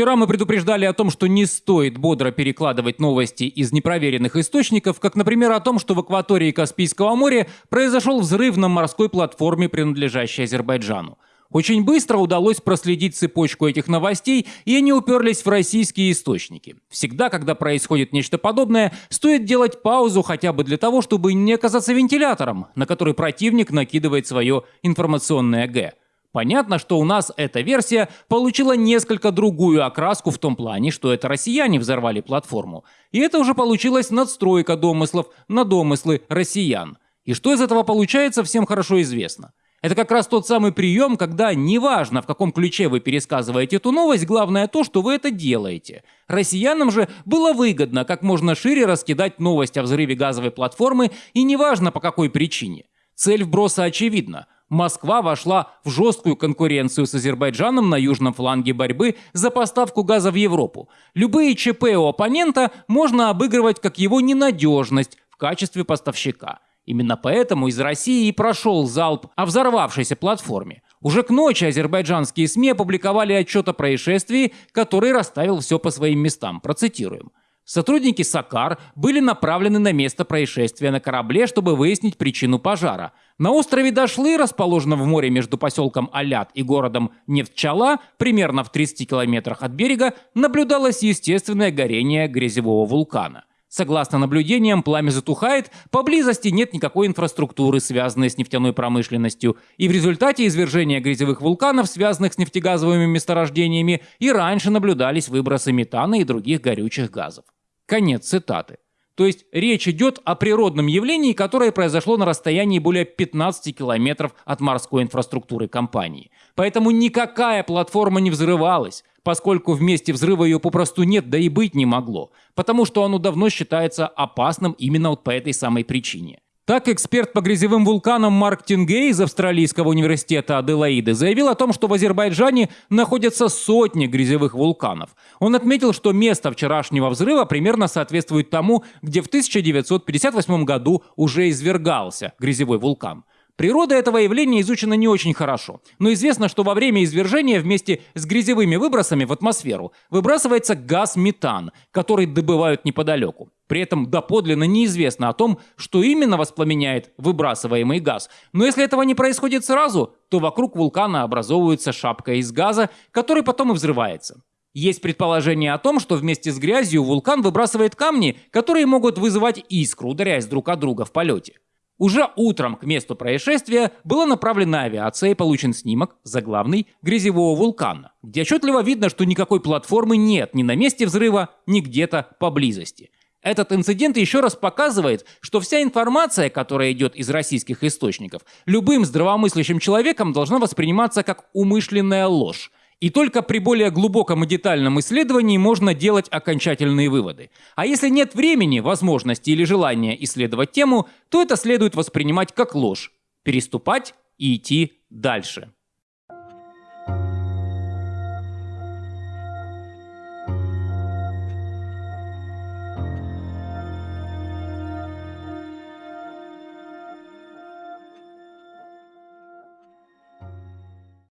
Вчера мы предупреждали о том, что не стоит бодро перекладывать новости из непроверенных источников, как, например, о том, что в акватории Каспийского моря произошел взрыв на морской платформе, принадлежащей Азербайджану. Очень быстро удалось проследить цепочку этих новостей, и они уперлись в российские источники. Всегда, когда происходит нечто подобное, стоит делать паузу хотя бы для того, чтобы не оказаться вентилятором, на который противник накидывает свое информационное «г». Понятно, что у нас эта версия получила несколько другую окраску в том плане, что это россияне взорвали платформу. И это уже получилась надстройка домыслов на домыслы россиян. И что из этого получается, всем хорошо известно. Это как раз тот самый прием, когда неважно, в каком ключе вы пересказываете эту новость, главное то, что вы это делаете. Россиянам же было выгодно как можно шире раскидать новость о взрыве газовой платформы, и неважно по какой причине. Цель вброса очевидна – Москва вошла в жесткую конкуренцию с Азербайджаном на южном фланге борьбы за поставку газа в Европу. Любые ЧП у оппонента можно обыгрывать как его ненадежность в качестве поставщика. Именно поэтому из России и прошел залп о взорвавшейся платформе. Уже к ночи азербайджанские СМИ опубликовали отчет о происшествии, который расставил все по своим местам. Процитируем. Сотрудники САКАР были направлены на место происшествия на корабле, чтобы выяснить причину пожара. На острове Дашлы, расположенном в море между поселком Алят и городом Нефтчала, примерно в 30 километрах от берега, наблюдалось естественное горение грязевого вулкана. Согласно наблюдениям, пламя затухает, поблизости нет никакой инфраструктуры, связанной с нефтяной промышленностью, и в результате извержения грязевых вулканов, связанных с нефтегазовыми месторождениями, и раньше наблюдались выбросы метана и других горючих газов. Конец цитаты. То есть речь идет о природном явлении, которое произошло на расстоянии более 15 километров от морской инфраструктуры компании. Поэтому никакая платформа не взрывалась, поскольку в месте взрыва ее попросту нет, да и быть не могло, потому что оно давно считается опасным именно вот по этой самой причине. Так, эксперт по грязевым вулканам Марк Тингей из Австралийского университета Аделаиды заявил о том, что в Азербайджане находятся сотни грязевых вулканов. Он отметил, что место вчерашнего взрыва примерно соответствует тому, где в 1958 году уже извергался грязевой вулкан. Природа этого явления изучена не очень хорошо, но известно, что во время извержения вместе с грязевыми выбросами в атмосферу выбрасывается газ метан, который добывают неподалеку. При этом доподлинно неизвестно о том, что именно воспламеняет выбрасываемый газ. Но если этого не происходит сразу, то вокруг вулкана образовывается шапка из газа, который потом и взрывается. Есть предположение о том, что вместе с грязью вулкан выбрасывает камни, которые могут вызывать искру, ударяясь друг от друга в полете. Уже утром к месту происшествия была направлена авиация и получен снимок заглавный грязевого вулкана, где отчетливо видно, что никакой платформы нет ни на месте взрыва, ни где-то поблизости. Этот инцидент еще раз показывает, что вся информация, которая идет из российских источников, любым здравомыслящим человеком должна восприниматься как умышленная ложь, и только при более глубоком и детальном исследовании можно делать окончательные выводы. А если нет времени, возможности или желания исследовать тему, то это следует воспринимать как ложь, переступать и идти дальше.